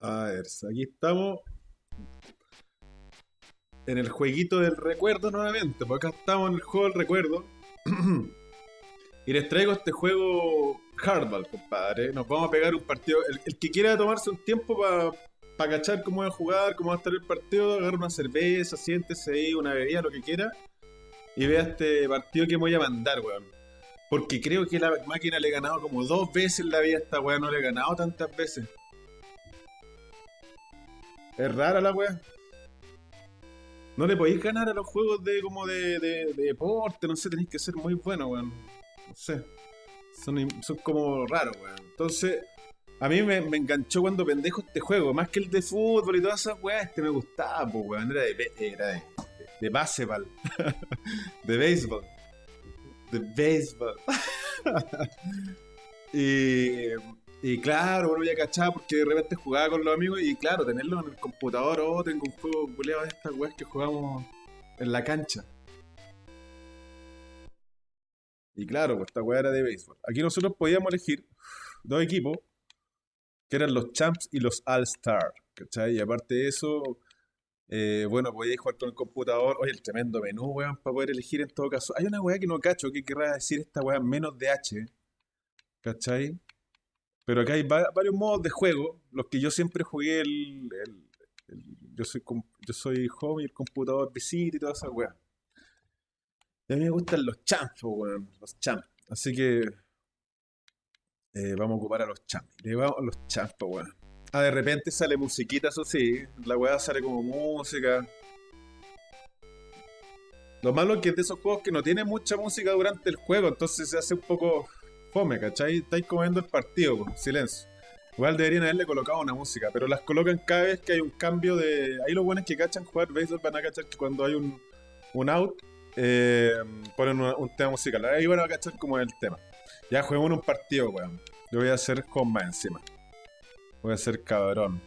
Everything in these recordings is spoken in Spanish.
A ver, aquí estamos en el jueguito del recuerdo nuevamente, porque acá estamos en el juego del recuerdo. y les traigo este juego Hardball, compadre. Nos vamos a pegar un partido. El, que quiera tomarse un tiempo para cachar cómo va a jugar, cómo va a estar el partido, agarra una cerveza, siéntese ahí, una bebida, lo que quiera. Y vea este partido que me voy a mandar, weón. Porque creo que la máquina le he ganado como dos veces en la vida a esta weá, no le he ganado tantas veces. Es rara la weá. No le podéis ganar a los juegos de como de, deporte, no sé, tenéis que ser muy bueno, weón. No sé. Son, como raros, weón. Entonces, a mí me, enganchó cuando pendejo este juego. Más que el de fútbol y todas esas weas, este me gustaba, weón. Era de, era de, de baseball. de béisbol. De béisbol. y y claro, bueno, ya cachaba porque de repente jugaba con los amigos y claro, tenerlo en el computador, oh, tengo un juego culeado de estas weas que jugamos en la cancha. Y claro, pues esta wea era de béisbol. Aquí nosotros podíamos elegir dos equipos, que eran los Champs y los All-Star, ¿cachai? Y aparte de eso, eh, bueno, podíais jugar con el computador. Oye, el tremendo menú, weón, para poder elegir en todo caso. Hay una weá que no cacho, que querrá decir esta weá menos de H, ¿cachai? Pero acá hay varios modos de juego. Los que yo siempre jugué el. yo, soy, yo soy home y el computador visita y toda esa weá. A mí me gustan los champs, weón. Los champs. Así que. Eh, vamos a ocupar a los champs. Le vamos a los champs, weón. Ah, de repente sale musiquita, eso sí. La weá sale como música. Lo malo es que es de esos juegos que no tiene mucha música durante el juego, entonces se hace un poco fome, ¿cachai? Estáis comiendo el partido, silencio. Igual deberían haberle colocado una música, pero las colocan cada vez que hay un cambio de. Ahí los buenos que cachan jugar béisbol van a cachar que cuando hay un, un out, eh, ponen un tema musical. Ahí van a cachar como el tema. Ya juguemos un partido, weón. Yo voy a hacer comba encima. Voy a hacer cabrón.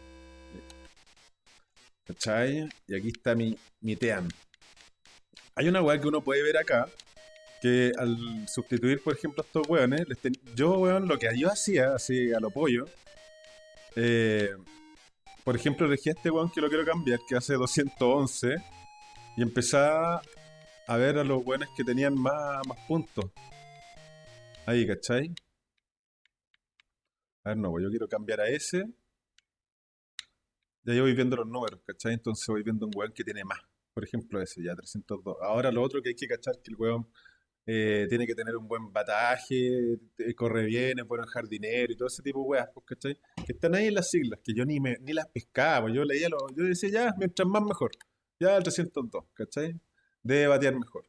¿Cachai? Y aquí está mi, mi team. Hay una weá que uno puede ver acá, que al sustituir, por ejemplo, estos weones, yo, weón, lo que yo hacía, así a lo pollo, eh, por ejemplo, elegí este weón que lo quiero cambiar, que hace 211, y empecé a ver a los weones que tenían más, más puntos. Ahí, ¿cachai? A ver, no, pues yo quiero cambiar a ese. Ya yo voy viendo los números, ¿cachai? Entonces voy viendo un weón que tiene más. Por ejemplo, ese, ya 302. Ahora lo otro que hay que cachar que el weón eh, tiene que tener un buen bataje, corre bien, es buen jardinero y todo ese tipo de weas, pues, ¿cachai? Que están ahí en las siglas, que yo ni, me, ni las pescaba, pues, yo leía, lo, yo decía ya, mientras más mejor, ya el 302, ¿cachai? Debe batear mejor.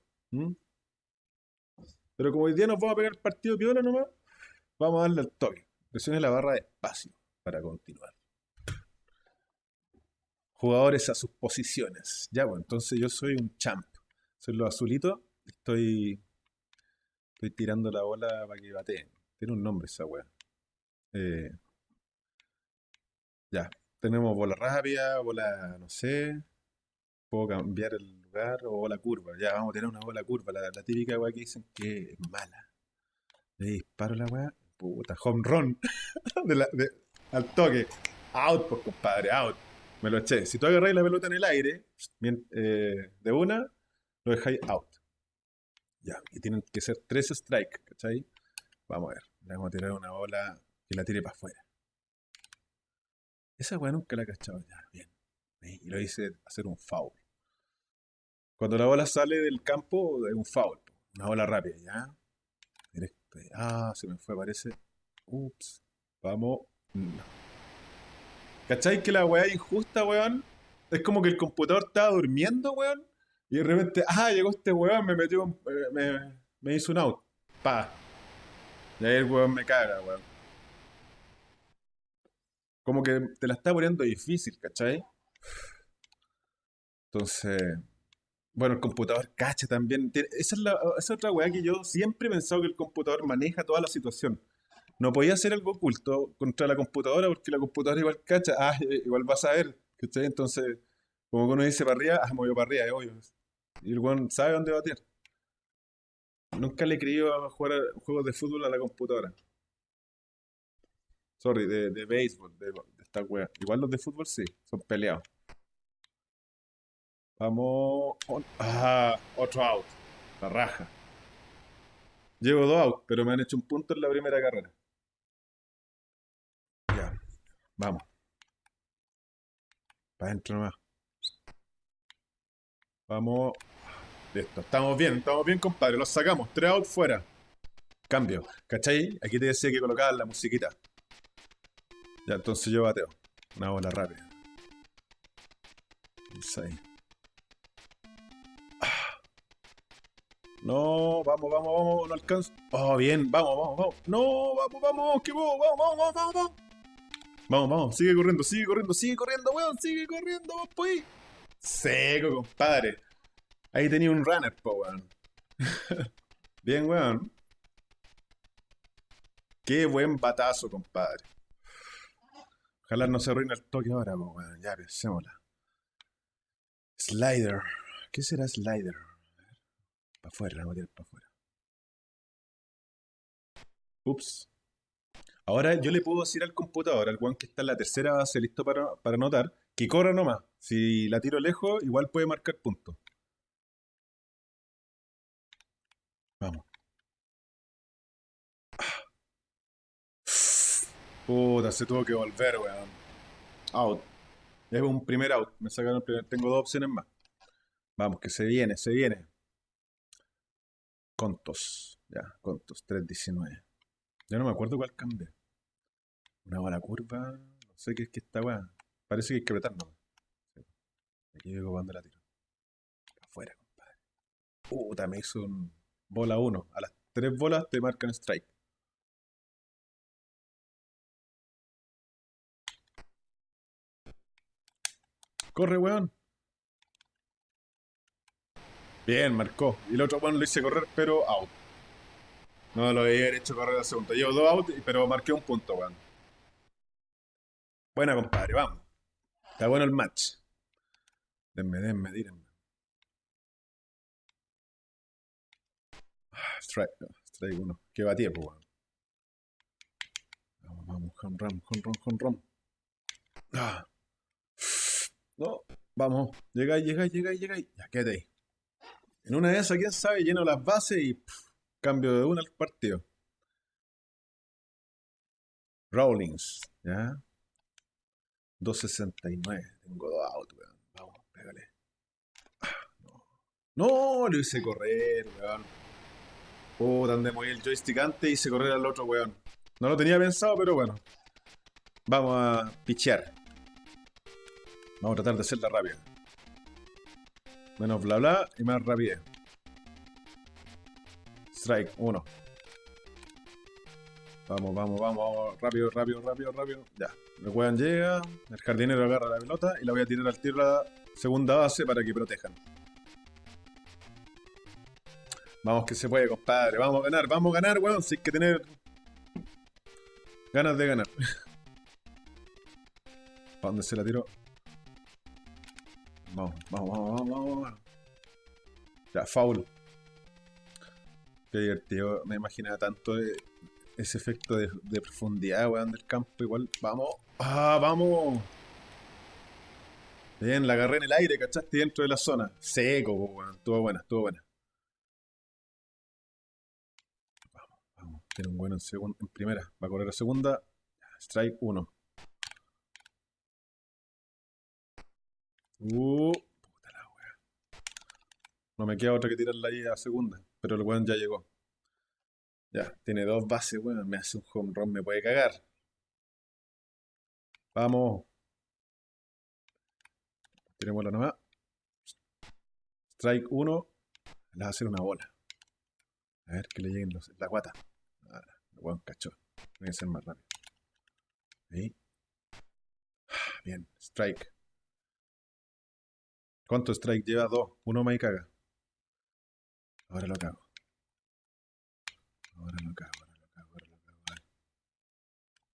Pero como hoy día nos vamos a pegar el partido piola nomás, vamos a darle al toque. Presione la barra de espacio para continuar. Jugadores a sus posiciones. Ya, bueno, entonces yo soy un champ. Soy los azulitos. Estoy Estoy tirando la bola para que bate. Tiene un nombre esa weá. Eh, ya. Tenemos bola rápida, bola, no sé. Puedo cambiar el lugar o bola curva. Ya, vamos a tener una bola curva. La, típica weá que dicen que es mala. Le disparo la weá. Puta, home run. al toque. Out, pues compadre, out. Me lo eché. Si tú agarráis la pelota en el aire, eh, de una, lo dejáis out. Ya, y tienen que ser tres strikes, ¿cachai? Vamos a ver, le vamos a tirar una bola que la tire para afuera. Esa weá nunca la he cachado. Ya, bien. Y lo hice hacer un foul. Cuando la bola sale del campo, es un foul. Una bola rápida, ¿ya? Ah, se me fue, parece. Ups. Vamos. No. ¿Cachai que la weá es injusta, weón? Es como que el computador estaba durmiendo, weón. Y de repente, ah, llegó este weón, me metió, eh, me, me hizo un out. Pa. Y ahí el weón me caga, weón. Como que te la está poniendo difícil, ¿cachai? Entonces, bueno, el computador cacha también. Esa es, la, esa otra weá que yo siempre he pensado que el computador maneja toda la situación. No podía hacer algo oculto contra la computadora porque la computadora igual cacha. Ah, igual vas a ver, ¿cachai? Entonces, como que uno dice para arriba, ah, movió para arriba, es obvio. Y el weón sabe dónde batear. Nunca le he querido jugar juegos de fútbol a la computadora. Sorry, de, de béisbol, de, esta wea. Igual los de fútbol sí, son peleados. Vamos. Ah, otro out. La raja. Llevo dos out, pero me han hecho un punto en la primera carrera. Ya. Vamos. Para adentro nomás. Vamos. Listo. Estamos bien, estamos bien, compadre. Los sacamos. Tres out fuera. Cambio. ¿Cachai? Aquí te decía que colocar la musiquita. Ya, entonces yo bateo. Una bola rápida. Ahí. Ah. No, vamos, vamos, vamos, no alcanzo. Oh, bien, vamos, vamos, vamos. No, vamos, vamos, que vamos, vamos, vamos, vamos, vamos. Vamos, vamos, sigue corriendo, sigue corriendo, sigue corriendo, weón, sigue corriendo, vos, pues. Seco, compadre. Ahí tenía un runner, po, weón. bien, weón. Qué buen batazo, compadre. Ojalá no se arruine el toque ahora, pues, bueno, ya pensémosla. Slider. ¿Qué será slider? Para afuera, la para afuera. Ups. Ahora yo le puedo decir al computador, al one que está en la tercera base listo para, para anotar, que corra nomás. Si la tiro lejos, igual puede marcar puntos. Vamos. Puta, se tuvo que volver, weón. Out. Es un primer out. Me sacaron el primer. Tengo dos opciones más. Vamos, que se viene, se viene. Contos. Ya, contos. 3.19. Ya no me acuerdo cuál cambié. Una bola curva. No sé qué es que está, weón. Parece que hay que apretar, no. Aquí llego cuando la tiro. Afuera, compadre. Puta, me hizo un bola 1. A las tres bolas te marcan strike. Corre, weón. Bien, marcó. Y el otro weón lo hice correr, pero out. No lo había hecho correr la segunda. Llevo dos out, pero marqué un punto, weón. Buena, compadre, vamos. Está bueno el match. Denme, denme, dírenme. Strike, strike uno. Que batía, pues, weón. Vamos, vamos, con ram, con ram, con ram. Ah. No, vamos, llegáis, llegáis, llegáis, llegáis. Ya, quédate ahí. En una de esas, quién sabe, lleno las bases y cambio de una al partido. Rawlings, ¿ya? 269. Tengo dos autos, weón. Vamos, pégale. no. no, lo hice correr, weón. Puta, donde moví el joystick antes y hice correr al otro, weón. No lo tenía pensado, pero bueno. Vamos a pichear. Vamos a tratar de hacerla rápida. Menos bla bla y más rapidez. Strike, uno. Vamos, vamos, vamos, rápido, rápido, rápido, rápido. Ya. El weón llega, el jardinero agarra la pelota y la voy a tirar al tiro segunda base para que protejan. Vamos que se puede, compadre. Vamos a ganar, vamos a ganar, weón. Si hay que tener ganas de ganar. ¿Para dónde se la tiró? Vamos, vamos, vamos, vamos, vamos. Ya, foul. Qué divertido. Me imaginaba tanto ese efecto de, profundidad, weón, del campo. Igual, vamos. ¡Ah, vamos! Bien, la agarré en el aire, ¿cachaste? Dentro de la zona. Seco, weón. Estuvo buena, estuvo buena. Vamos, vamos. Tiene un bueno en, en primera. Va a correr a segunda. Strike 1. Uh, puta la wea. No me queda otra que tirarla ahí a segunda. Pero el weón ya llegó. Ya, tiene dos bases, weón. Me hace un home run, me puede cagar. Vamos. Tenemos la nomás. Strike 1. Le va a hacer una bola. A ver que le lleguen los, la guata. Weón cachó. Tiene que ser más rápido. Ahí. Bien, strike. ¿Cuánto strike lleva? Dos. Uno y caga. Ahora lo cago. Ahora lo cago, ahora lo cago, ahora lo cago.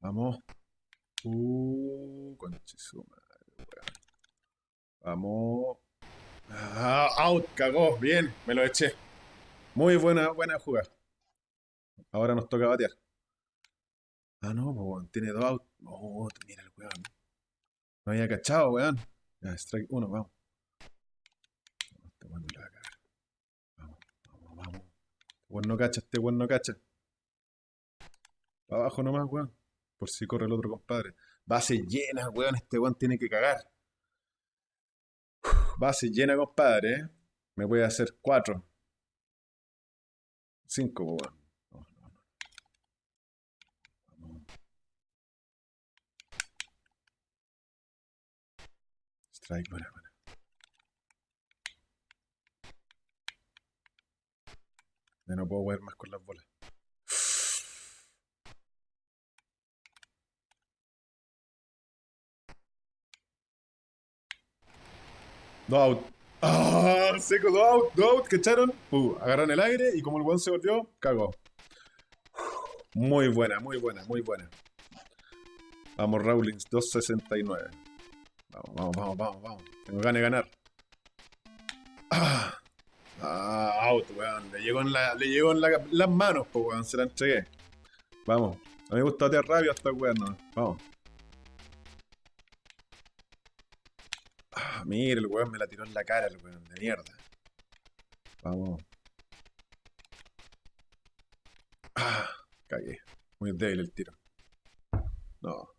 Vamos. Uh, madre, Vamos. Ah, out, cagó. Bien, me lo eché. Muy buena, buena jugada. Ahora nos toca batear. Ah, no, tiene dos out. Oh, mira el weón. No había cachado, weón. Ya, strike 1, vamos. Este weón no la cagar. Vamos, vamos, vamos. Este weón no cacha, este weón no cacha. Para abajo nomás, weón. Por si corre el otro compadre. Base llena, weón. Este weón tiene que cagar. Base llena, compadre. ¿eh? Me voy a hacer 4. 5, weón. No, no, no. Vamos. Strike, buena, buena. Ya no puedo jugar más con las bolas. Dos out. ¡Ah! Seco, dos out, dos out, que echaron. Uh, agarraron el aire y como el buen se volvió, cagó. Muy buena, muy buena, muy buena. Vamos, Rawlings, 269. Vamos, vamos, vamos, vamos, vamos. Tengo ganas de ganar. Ah, out, weón. Le llegó en, la, le llegó en la, las manos, pues, weón. Se la entregué. Vamos. A mí me gusta batear rabia hasta weón. Vamos. Ah, mira, el weón me la tiró en la cara, el weón, de mierda. Vamos. Ah, cagué. Muy débil el tiro. No.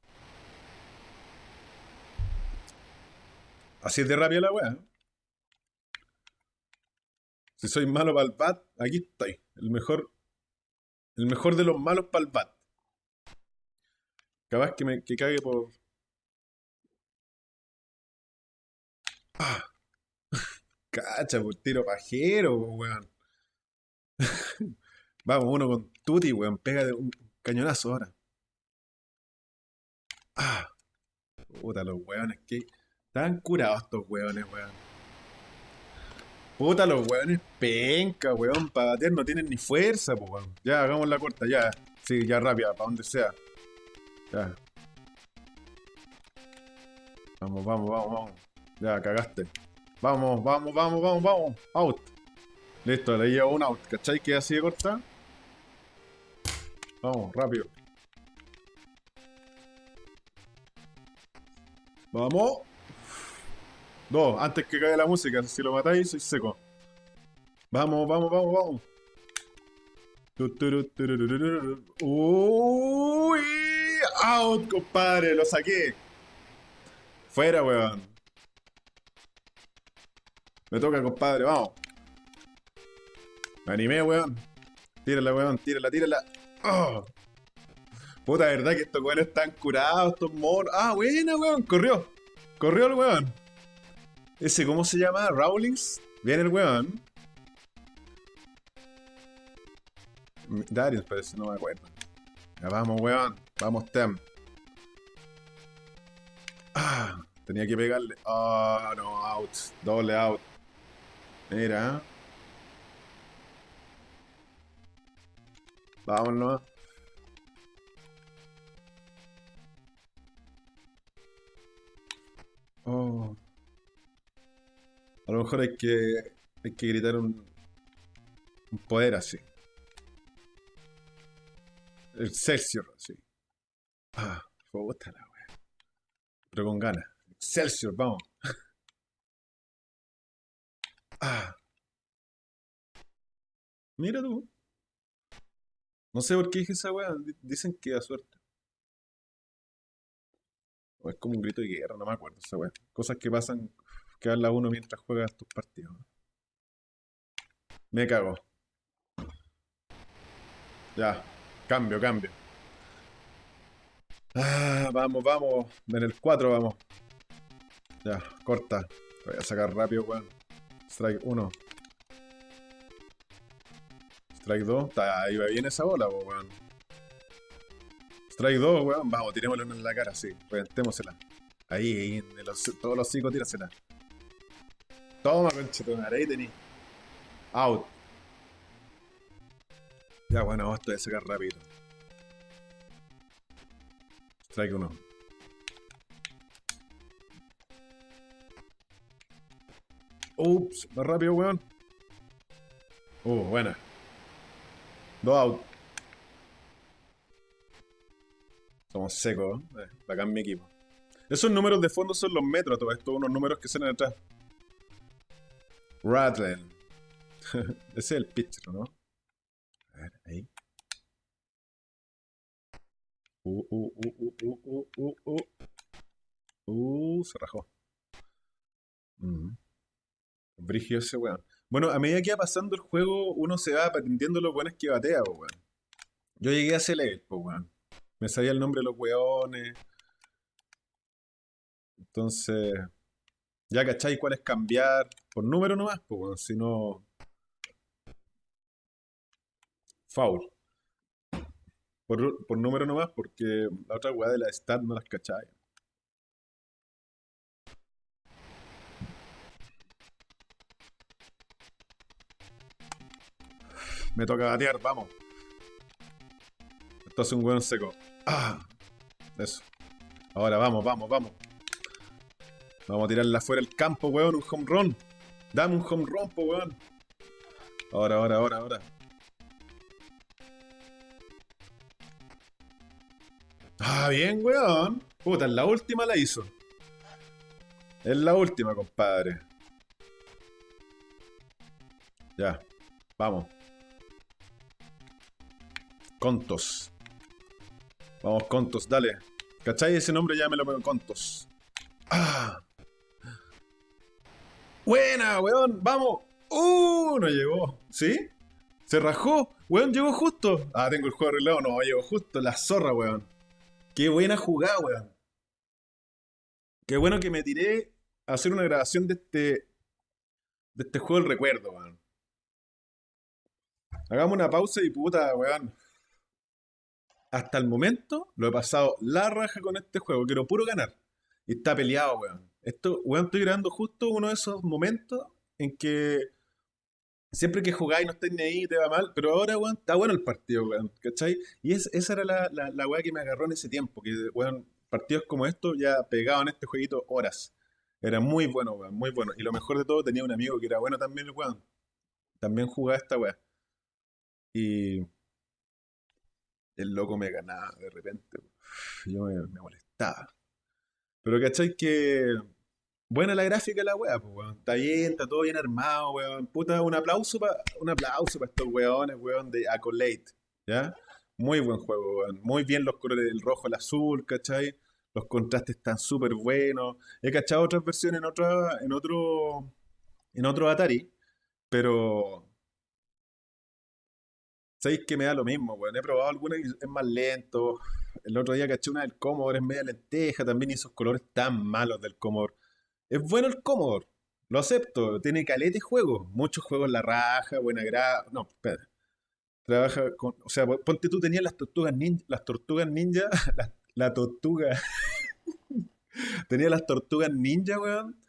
Así es de rabia la weá. Si soy malo para el bat, aquí estoy. El mejor. El mejor de los malos para el bat. Capaz que me que cague por. Ah. Cacha, por tiro pajero, weón. Vamos, uno con Tuti, weón. Pega de un cañonazo ahora. Ah. Puta, los weones que. Están curados estos weones, weón. Puta, los weones penca, weón. Para batear no tienen ni fuerza, pues, weón. Ya, hagamos la corta, ya. Sí, ya rápida, para donde sea. Ya. Vamos, vamos, vamos, vamos. Ya, cagaste. Vamos, vamos, vamos, vamos, vamos. Out. Listo, le llevo un out. ¿Cachai que así de corta? Vamos, rápido. Vamos. Dos, antes que caiga la música, si lo matáis, soy seco. Vamos, vamos, vamos, vamos. Uy, out, compadre, lo saqué. Fuera, weón. Me toca, compadre, vamos. Me animé, weón. Tírala, weón, tírala, tírala. Oh. Puta, verdad que estos weones están curados, estos monos. Ah, buena, weón, corrió. Corrió el weón. Ese, ¿cómo se llama? Rawlings. Viene el weón. Darius parece, no me acuerdo. Ya vamos, weón. Vamos, Tem. Ah, tenía que pegarle. Ah, no, out. Doble out. Mira. Vámonos. Oh. A lo mejor hay que, hay que gritar un, poder así. El Celsior, así. Ah, puta la wea. Pero con ganas. Celsior, vamos. Ah. Mira tú. No sé por qué dije esa wea. Dicen que da suerte. O es como un grito de guerra, no me acuerdo esa wea. Cosas que pasan que habla uno mientras juegas tus partidos. Me cago. Ya, cambio, cambio. Ah, vamos, vamos. En el 4 vamos. Ya, corta. Voy a sacar rápido, weón. Strike 1. Strike 2. Ahí va bien esa bola, weón. Strike 2, weón. Vamos, tirémosle en la cara, sí. Reventémosela. Ahí, ahí, en los, todos los cinco, tírasela. Toma, conchetumare, ahí tení. Out. Ya, bueno, esto de sacar rápido. Strike uno. Ups, más rápido, weón. Uh, buena. Dos out. Somos secos, eh, bacán mi equipo. Esos números de fondo son los metros, todo esto, unos números que salen atrás. Rattlen. Ese es el pitcher, ¿no? A ver, ahí. Uh, uh, uh, uh, uh, uh, uh, uh. Uh, se rajó. Mm. Brigio ese weón. Bueno, a medida que va pasando el juego, uno se va aprendiendo los buenos que batea, weón. Yo llegué a ese level, weón. Me sabía el nombre de los weones. Entonces, ya cacháis cuál es cambiar. Por número nomás, po, weón. Si no. Foul. Por, por número nomás, porque la otra weá de la stat no las cacháis. Me toca batear, vamos. Esto es un buen seco. Ah, eso. Ahora vamos, vamos, vamos. Vamos a tirarla fuera del campo, weón. Un home run. Dame un home run, po, weón. Ahora, ahora, ahora, ahora. Ah, bien, weón. Puta, en la última la hizo. Es la última, compadre. Ya. Vamos. Contos. Vamos, Contos, dale. ¿Cachai? Ese nombre ya me lo pongo Contos. ¡Ah! ¡Buena, weón! ¡Vamos! ¡Uh! No llegó. ¿Sí? ¿Se rajó? Weón, llegó justo. Ah, tengo el juego arreglado. No, llegó justo. La zorra, weón. Qué buena jugada, weón. Qué bueno que me tiré a hacer una grabación de este. de este juego del recuerdo, weón. Hagamos una pausa y puta, weón hasta el momento lo he pasado la raja con este juego. Quiero puro ganar. Y está peleado, weón. Esto, weón, estoy grabando justo uno de esos momentos en que siempre que jugáis no estáis ni ahí, te va mal. Pero ahora, weón, está bueno el partido, weón. ¿Cachai? Y esa era la, la, la weá que me agarró en ese tiempo. Que, partidos como estos ya pegaban este jueguito horas. Era muy bueno, weón, muy bueno. Y lo mejor de todo, tenía un amigo que era bueno también, weón. También jugaba esta weá. Y el loco me ganaba de repente. Yo me, molestaba. Pero ¿cachai? Que buena la gráfica la wea, pues, weón. Está bien, está todo bien armado, weón. Puta, un aplauso para un aplauso para estos weones, weón, de Accolade. ¿Ya? Muy buen juego, weón. Muy bien los colores del rojo al azul, ¿cachai? Los contrastes están súper buenos. He cachado otras versiones en otra, en otro. en otro Atari. Pero Sabéis que me da lo mismo, weón. He probado alguna y es más lento. El otro día caché una del Commodore, es media lenteja también y esos colores tan malos del Commodore. Es bueno el Commodore, lo acepto. Tiene calete juegos, muchos juegos la raja, buena grada. No, espera. Trabaja con. O sea, ponte tú tenías las tortugas ninja. Las tortugas ninja. La, tortuga. Tenía las tortugas ninja, weón.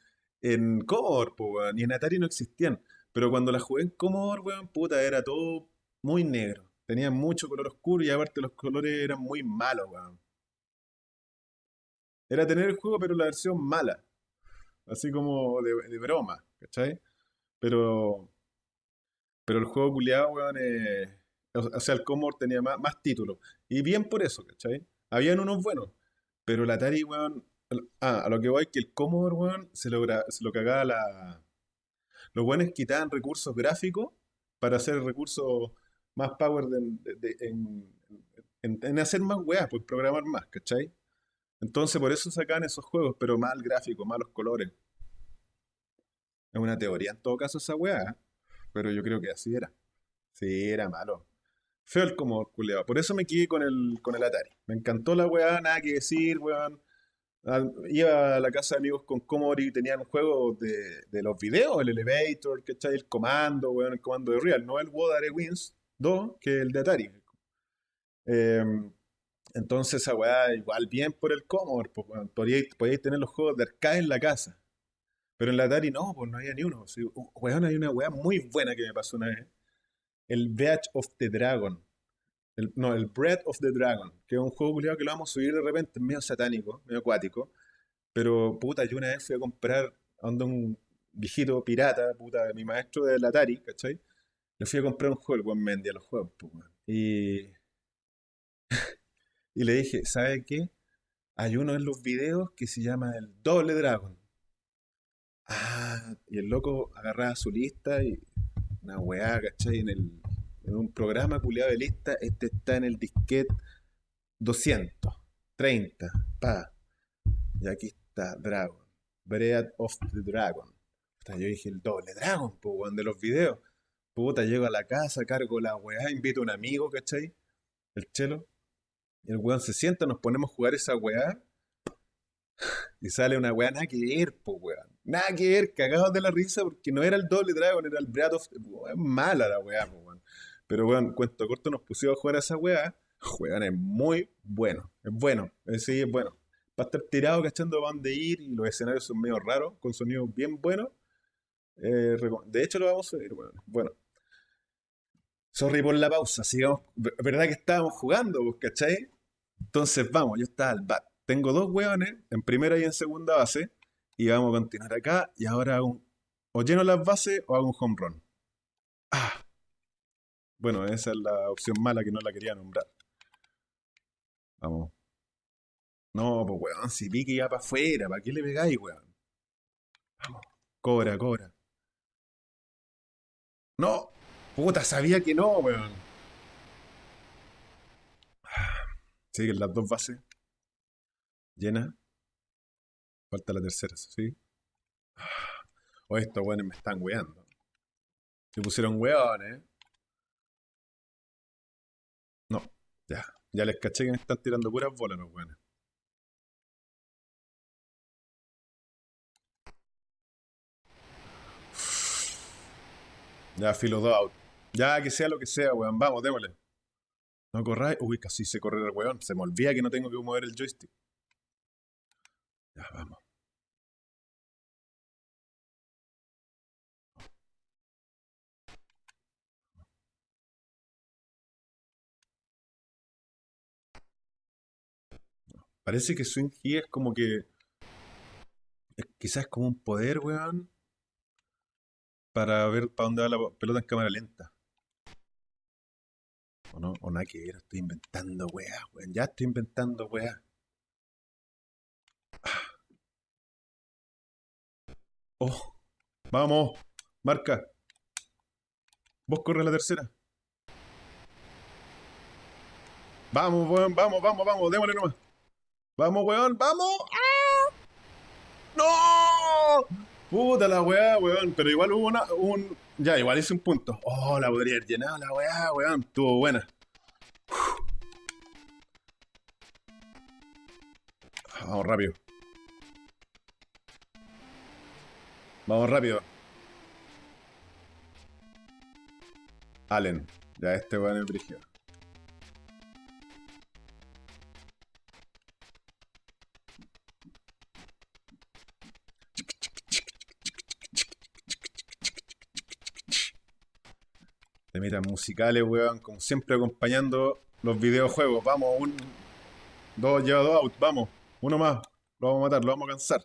En Commodore, weón. Y en Atari no existían. Pero cuando las jugué en Commodore, weón, puta, era todo muy negro. Tenía mucho color oscuro y aparte los colores eran muy malos, weón. Era tener el juego, pero la versión mala. Así como de, broma, ¿cachai? Pero. Pero el juego culiado, weón, eh, o sea, el Commodore tenía más, más títulos. Y bien por eso, ¿cachai? Habían unos buenos. Pero el Atari, weón. Ah, a lo que voy que el Commodore, weón, se, logra, se lo cagaba la. Los buenos quitaban recursos gráficos para hacer recursos más power en, hacer más weas, pues programar más, ¿cachai? Entonces por eso sacan esos juegos, pero mal gráfico, malos colores. Es una teoría en todo caso esa wea, pero yo creo que así era. Sí, era malo. Feo el como culeado. Por eso me quedé con el, con el Atari. Me encantó la weá, nada que decir, weón. iba a la casa de amigos con Commodore y tenían juegos de, de los videos, el Elevator, ¿cachai? El comando, weón, el comando de Real, no el Wodare Wins, 2 que el de Atari. Em, entonces esa weá igual bien por el Commodore, pues, podíais, tener los juegos de arcade en la casa. Pero en la Atari no, pues no había ni uno. weón, hay una weá muy buena que me pasó una vez. El Breath of the Dragon. no, el Breath of the Dragon, que es un juego culiado que lo vamos a subir de repente, medio satánico, medio acuático. Pero puta, yo una vez fui a comprar a un viejito pirata, puta, mi maestro del Atari, ¿cachai? Le fui a comprar un juego, el buen Mendy a los juegos, Y. y le dije, ¿sabe qué? hay uno en los videos que se llama el Doble Dragon. Ah, y el loco agarraba su lista y una weá, ¿cachai? En, el, en un programa culiado de lista, este está en el disquete 200, 30, pa. Y aquí está Dragon, Breath of the Dragon. yo dije el doble Dragon, pues, de los videos. Puta, llego a la casa, cargo la weá, invito a un amigo, ¿cachai? El chelo. El weón se sienta, nos ponemos a jugar esa weá. Y sale una weá nada que ver, pues weón. Nada que ver, cagados de la risa porque no era el doble Dragon, era el Breath of... Es mala la weá, pues weón. Pero weón, cuento corto, nos pusimos a jugar a esa weá. Weón, es muy bueno. Es bueno. Sí, es bueno. Para estar tirado cachando para dónde ir y los escenarios son medio raros, con sonidos bien buenos. Eh, de hecho, lo vamos a ver, weón. Bueno. Sorry por la pausa, sigamos. ¿Verdad que estábamos jugando, pues, cachai? Entonces vamos, yo estaba al bat. Tengo dos hueones, en primera y en segunda base, y vamos a continuar acá, y ahora hago o lleno las bases o hago un home run. Ah. Bueno, esa es la opción mala que no la quería nombrar. Vamos. No, pues weón, si pique ya para afuera, ¿para qué le pegáis, weón? Vamos. Cobra, cobra. No, Puta, sabía que no, weón. Siguen las dos bases. Llena. Falta la tercera, ¿sí? O estos weones me están weando. Se pusieron weones. No, ya. Ya les caché que me están tirando puras bolas los weones. Ya, filo out. Ya, que sea lo que sea, weón. Vamos, démosle. No corráis. Uy, casi se corre el weón. Se me olvida que no tengo que mover el joystick. Ya, vamos. Parece que Swing G es como que. Quizás como un poder, weón. Para ver para dónde va la pelota en cámara lenta. O no, o nada que ver, estoy inventando weá, weón. Ya estoy inventando weá. Oh, vamos, marca. Vos corre la tercera. Vamos, weón, vamos, vamos, vamos, démosle nomás. Vamos, weón, vamos. ¡Ah! ¡No! Puta la weá, weón. Pero igual hubo una, un, ya, igual hice un punto. Oh, la podría haber llenado la weá, weón. Estuvo buena. Vamos rápido. Vamos rápido. Allen. Ya este weón es brígido. Temitas musicales, weón, como siempre acompañando los videojuegos. Vamos, un. Dos, lleva dos out, vamos. Uno más. Lo vamos a matar, lo vamos a cansar.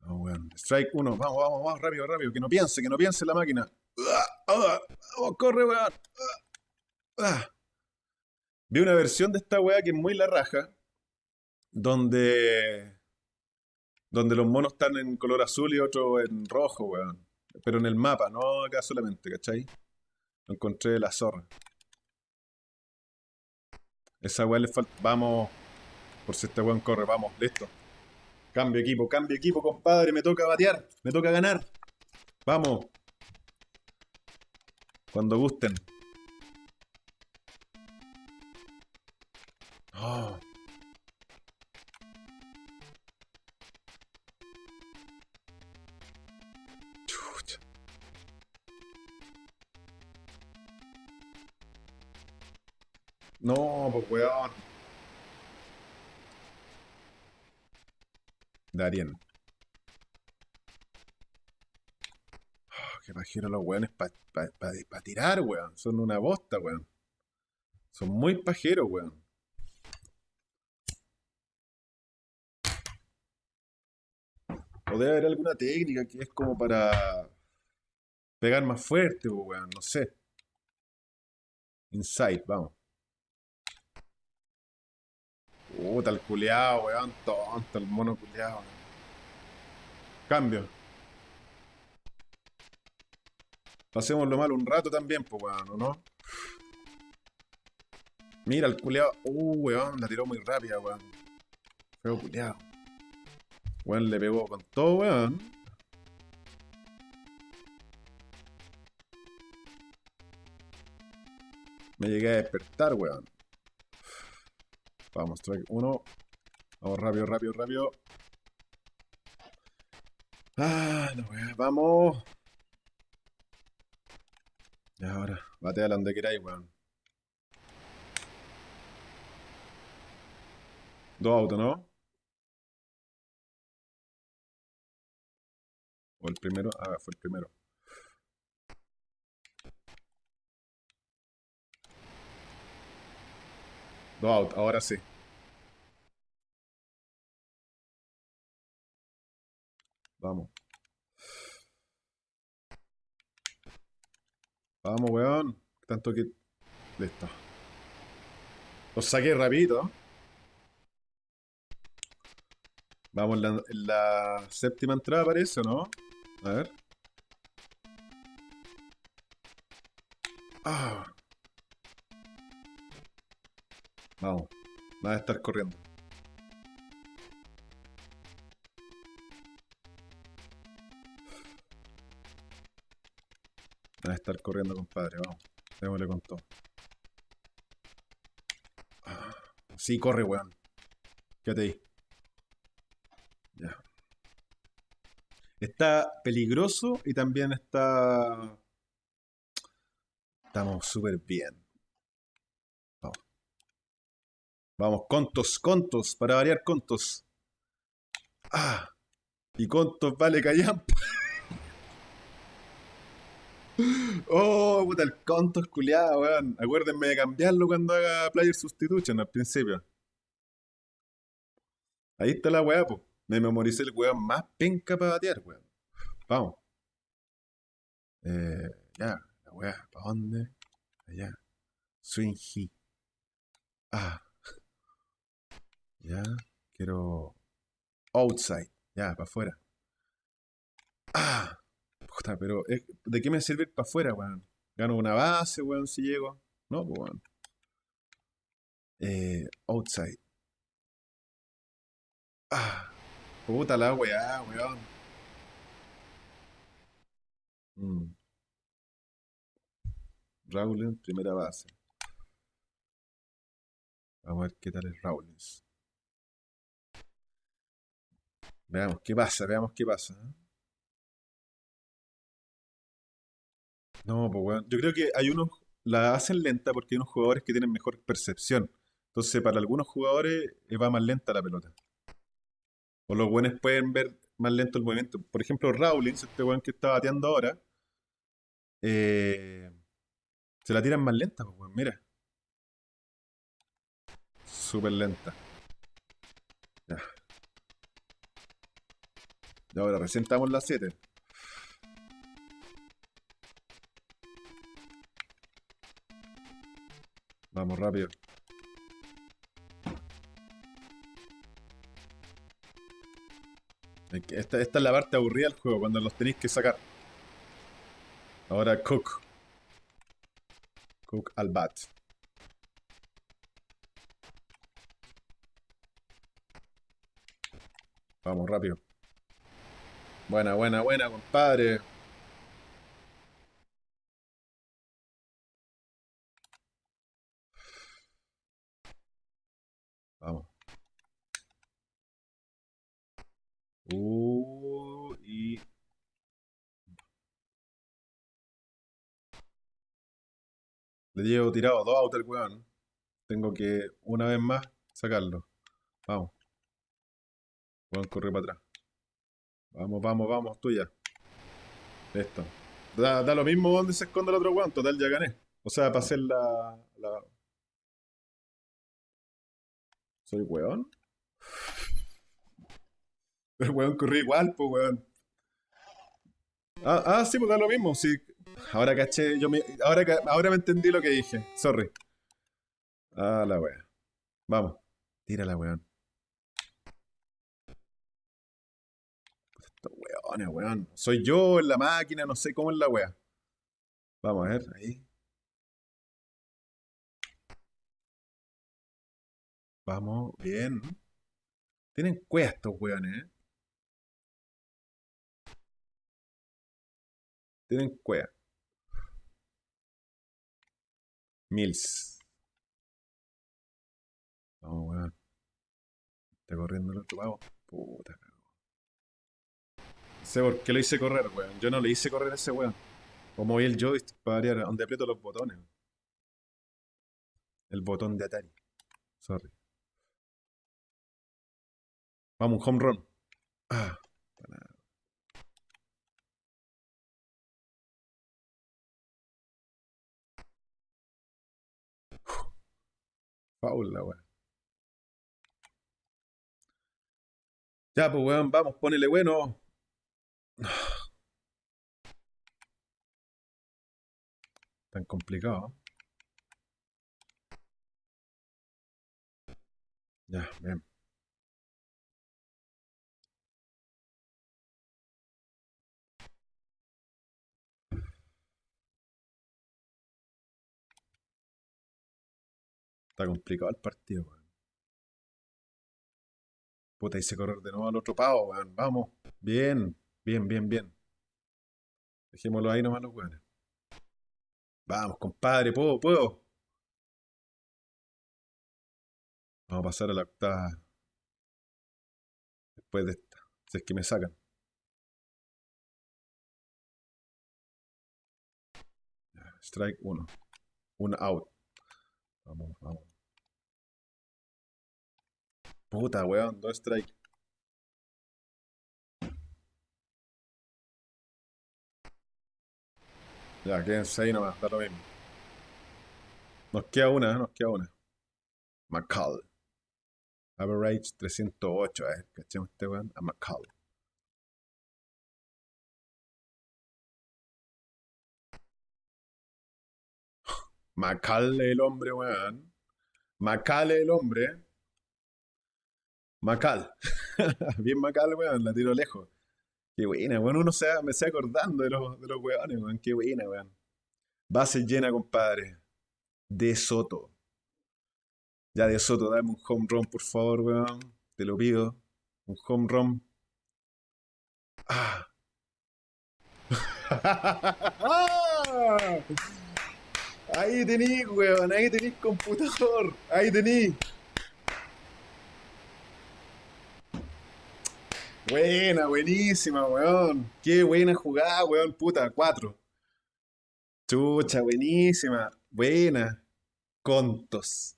Vamos, weón. Strike uno. Vamos, vamos, vamos, rápido, rápido. Que no piense, que no piense la máquina. Vamos, corre, weón. Vi una versión de esta weá que es muy la raja. Donde. Donde los monos están en color azul y otro en rojo, weón. Pero en el mapa, no acá solamente, ¿cachai? Encontré la zorra. Esa weá le falta. Vamos. Por si este weón corre, vamos, listo. Cambio equipo, cambio equipo, compadre. Me toca batear, me toca ganar. Vamos. Cuando gusten. Oh. No, pues weón. Darien. Oh, qué pajero los weones para pa, tirar, weón. Son una bosta, weón. Son muy pajeros, weón. O debe haber alguna técnica que es como para pegar más fuerte, weón. No sé. Insight, vamos. Puta, el culiao, weón. Tonto, el mono culiao. Cambio. Pasémoslo mal un rato también, pues, weón, ¿no? Mira, el culiao. Uh, weón, la tiró muy rápida, weón. Feo culiao. Weón, le pegó con todo, weón. Me llegué a despertar, weón. Vamos, trae uno. Vamos rápido, rápido, rápido. Ah, no, weón. Vamos. Y ahora, batea donde queráis, weón. Dos autos, ¿no? O el primero. Ah, fue el primero. Autos, ahora sí. Vamos. Vamos, weón. Tanto que... Listo. Los saqué rapidito. Vamos, en la, séptima entrada parece, ¿o no? A ver. Ah. Vamos. Nada de estar corriendo. Nada de estar corriendo, compadre. Vamos. Démosle con todo. Sí, corre, weón. Quédate ahí. Está peligroso y también está... Estamos súper bien. Vamos. Vamos, contos, contos, para variar contos. Ah, y contos vale callampa. oh, puta, el conto es culiado, weón. Acuérdenme de cambiarlo cuando haga player substitution al principio. Ahí está la weá, pues. Me memoricé el weón más penca para batear, weón. Vamos. Eh, ya, la weá, ¿para dónde? Allá. Swing Ah. Ya, quiero. Outside. Ya, para afuera. Ah. Puta, pero ¿de qué me sirve para afuera, weón? ¿Gano una base, weón, si llego? No, pues, weón. Eh, outside. Ah. Puta la weá, weón. Mm. Rawlins, primera base. Vamos a ver qué tal es Rawlins. Veamos qué pasa, veamos qué pasa. ¿eh? No, pues weón. Yo creo que hay unos. La hacen lenta porque hay unos jugadores que tienen mejor percepción. Entonces, para algunos jugadores eh, va más lenta la pelota. O los buenos pueden ver más lento el movimiento. Por ejemplo, Rawlings, este weón que está bateando ahora, eh, se la tiran más lenta, pues, mira. Súper lenta. Ya. Y ahora, recién las 7. Vamos rápido. Esta, esta es la parte aburrida del juego, cuando los tenéis que sacar. Ahora Cook. Cook al bat. Vamos, rápido. Buena, buena, buena, compadre. Vamos. Uh, y... Le llevo tirado dos autos al weón. Tengo que, una vez más, sacarlo. Vamos. Weón, corre para atrás. Vamos, vamos, vamos, tuya. Esto. Da, da lo mismo donde se esconde el otro weón. Total, ya gané. O sea, para hacer la... la... ¿Soy weón? Pero weón corrí igual, pues weón. Ah, ah, sí, pues da lo mismo. Sí. Ahora caché, yo me. Ahora, ahora me entendí lo que dije. Sorry. Ah, la wea. Vamos. Tírala, weón. Weón. Soy yo en la máquina, no sé cómo es la wea. Vamos a ver, ahí. Vamos, bien. Tienen cueva estos weones, ¿eh? Tienen cueva. Mills. Vamos, weón. Está corriendo el otro pavo. Puta sé por qué lo hice correr, weón. Yo no le hice correr a ese weón. Como vi el joystick para variar, donde aprieto los botones. El botón de Atari. Sorry. Vamos, home run. Ah, para nada. Foul la weón. Ya, pues weón, vamos, ponele bueno. Tan complicado. Ya, bien. Está complicado el partido, weón. Puta, hice correr de nuevo al otro pavo, weón. Vamos. Bien, bien, bien, bien. Dejémoslo ahí nomás los weones. Vamos, compadre, puedo, puedo. Vamos a pasar a la octava. Después de esta. Si es que me sacan. Strike 1. Un out. Vamos, vamos. Puta, weón, dos strike. Ya, quédense ahí nomás, da lo mismo. Nos queda una, nos queda una. McCall. Average 308, eh. ¿Cachemos este weón? A McCall. Macal el hombre, weón. Macal el hombre. Macal. Bien Macal, weón. La tiro lejos. Qué buena, weón. Uno se, me está acordando de los, de los weones, weón. Qué buena, weón. Base llena, compadre. De Soto. Ya de Soto, dame un home run, por favor, weón. Te lo pido. Un home run. Ah. Ahí tení, weón, ahí tenís computador, ahí tení. Buena, buenísima, weón. Qué buena jugada, weón, puta, cuatro. Chucha, buenísima, buena. Contos.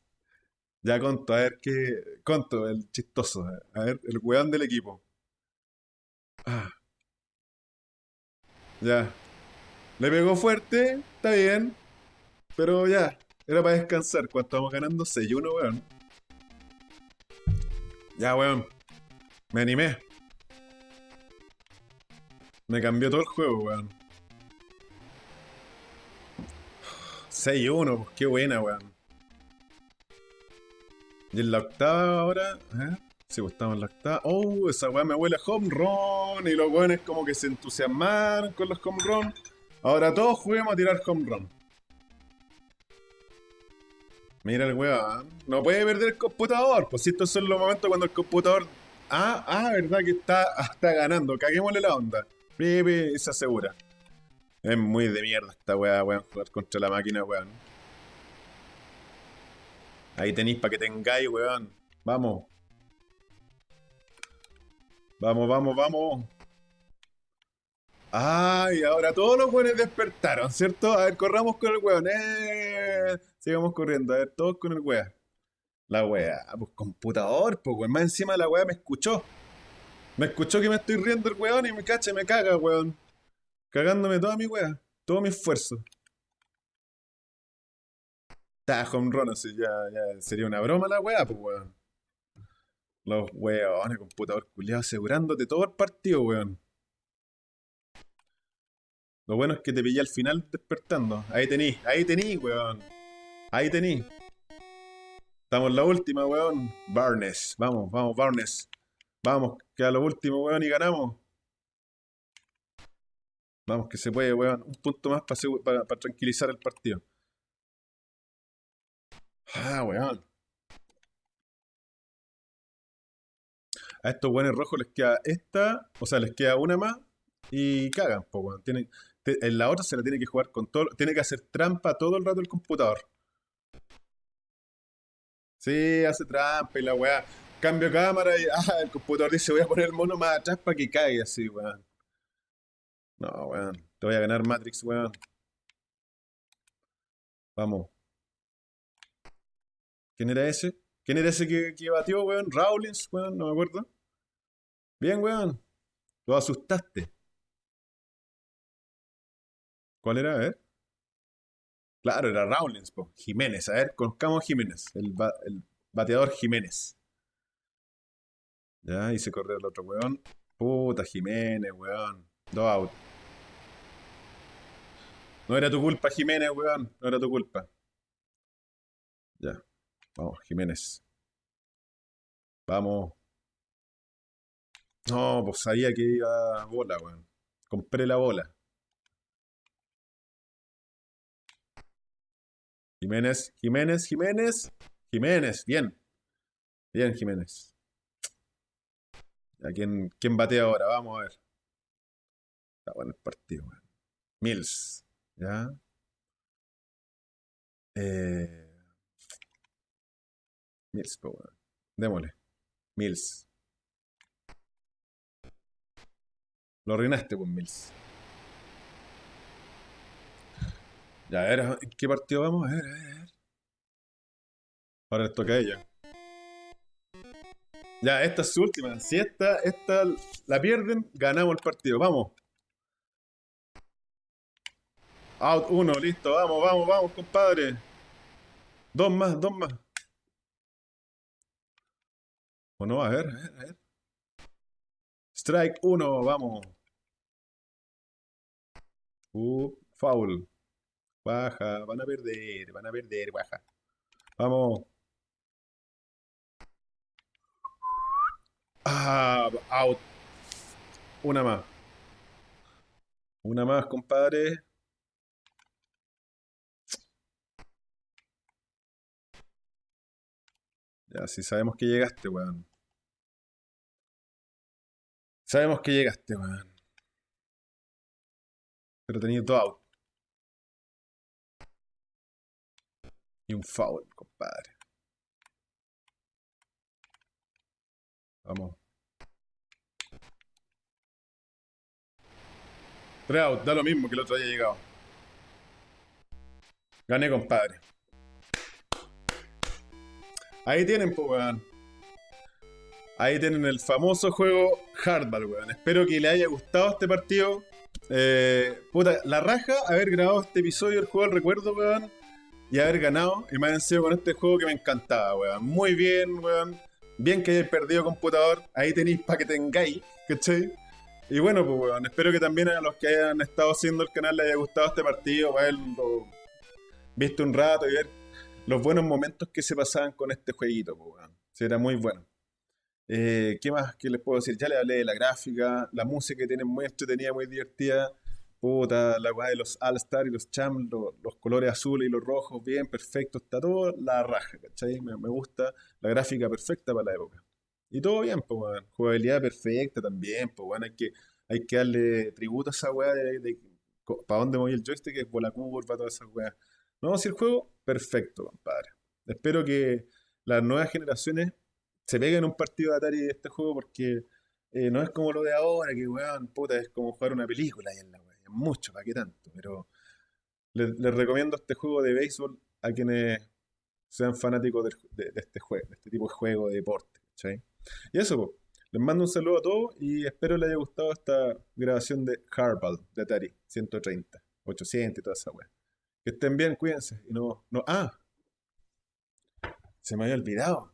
Ya conto, a ver qué. Conto, el chistoso. A ver, el weón del equipo. Ah. Ya. Le pegó fuerte, está bien. Pero ya, era para descansar. Cuando estamos ganando 6-1, weón. Ya, weón. Me animé. Me cambió todo el juego, weón. 6-1, pues qué buena, weón. Y en la octava ahora, ¿eh? Sí, pues estamos en la octava. Oh, esa weá me huele a home run. Y los weones como que se entusiasmaron con los home run. Ahora todos juguemos a tirar home run. Mira el weón. No puede perder el computador. Pues si estos son los momentos cuando el computador. Ah, ah, verdad que está, está ganando. Caguémosle la onda. Pipi se asegura. Es muy de mierda esta weá, weón. Jugar contra la máquina, weón. Ahí tenéis para que tengáis, weón. Vamos. Vamos, vamos, vamos. Ay, ahora todos los weones despertaron, ¿cierto? A ver, corramos con el weón. ¡Eh! Sigamos corriendo, a ver, todos con el weá. La weá, pues computador, pues weón. Más encima la weá me escuchó. Me escuchó que me estoy riendo el weón y me cacha, me caga, weón. Cagándome toda mi weá, todo mi esfuerzo. Está home run, ya, ya sería una broma la weá, pues weón. Los weones, computador culiado asegurándote todo el partido, weón. Lo bueno es que te pillé al final despertando. Ahí tení, ahí tení, weón. Ahí tení. Estamos en la última, weón. Barnes. Vamos, vamos, Barnes. Vamos, que a lo último, weón, y ganamos. Vamos, que se puede, weón. Un punto más para, tranquilizar el partido. Ah, weón. A estos buenos rojos les queda esta, o sea, les queda una más y cagan, pues, weón. Tienen, en la otra se la tiene que jugar con todo, tiene que hacer trampa todo el rato el computador. Sí, hace trampa y la weá. Cambio cámara y ah, el computador dice voy a poner el mono más atrás para que caiga así, weón. No, weón. Te voy a ganar Matrix, weón. Vamos. ¿Quién era ese? ¿Quién era ese que, que batió, weón? Rawlins, weón, no me acuerdo. Bien, weón. Lo asustaste. ¿Cuál era? A ver. Claro, era Rawlins, po. Jiménez. A ver, conozcamos Jiménez. El, el bateador Jiménez. Ya, hice correr el otro weón. Puta, Jiménez, weón. Dos out. No era tu culpa, Jiménez, weón. No era tu culpa. Ya. Vamos, Jiménez. Vamos. No, pues sabía que iba bola, weón. Compré la bola. Jiménez, Jiménez, Jiménez. Jiménez, bien. Bien, Jiménez. ¿A quién, quién bate ahora? Vamos a ver. Está bueno el partido, weón. Mills. ¿Ya? Eh... Mills, pues. Démosle. Mills. Lo arruinaste con Mills. Ya, a ver, ¿en qué partido vamos? A ver, a ver. Ahora les toca a ella. Ya, esta es su última. Si esta, esta la pierden, ganamos el partido. Vamos. Out uno, listo. Vamos, vamos, vamos, compadre. Dos más, dos más. ¿O no? A ver, a ver, a ver. Strike uno, vamos. Uh, foul. Baja, van a perder, van a perder, baja. Vamos. Ah, out. Una más. Una más, compadre. Ya, sí sabemos que llegaste, weón. Sabemos que llegaste, weón. Pero tenía todo out. Y un foul, compadre. Vamos. Tres da lo mismo que el otro haya llegado. Gané, compadre. Ahí tienen, pues, weón. Ahí tienen el famoso juego Hardball, weón. Espero que le haya gustado este partido. Eh, puta, la raja haber grabado este episodio del juego del recuerdo, weón y haber ganado. Y me han con este juego que me encantaba, weón. Muy bien, weón. Bien que hayáis perdido computador. Ahí tenéis para que tengáis, ¿cachai? Y bueno, pues weón, espero que también a los que hayan estado haciendo el canal les haya gustado este partido, verlo visto un rato y ver los buenos momentos que se pasaban con este jueguito, pues weón. era muy bueno. Eh, ¿Qué más que les puedo decir? Ya les hablé de la gráfica, la música que tienen muy entretenida, muy divertida. Puta, la weá de los All-Star y los Champs, los, colores azules y los rojos, bien, perfecto, está todo la raja, ¿cachai? Me, gusta la gráfica perfecta para la época. Y todo bien, pues, weón. Jugabilidad perfecta también, pues, weón. Hay que, hay que darle tributo a esa weá de, para dónde voy el joystick, que es bola curva, todas esas weas. No, si el juego, perfecto, compadre. Espero que las nuevas generaciones se peguen un partido de Atari de este juego porque eh, no es como lo de ahora, que weón, puta, es como jugar una película y en la mucho, ¿para qué tanto? Pero les, recomiendo este juego de béisbol a quienes sean fanáticos de, este juego, de este tipo de juego de deporte. Y eso, les mando un saludo a todos y espero les haya gustado esta grabación de Hardball de Atari 130, 800 y toda esa weá. Que estén bien, cuídense. Y no, no, ah, se me había olvidado.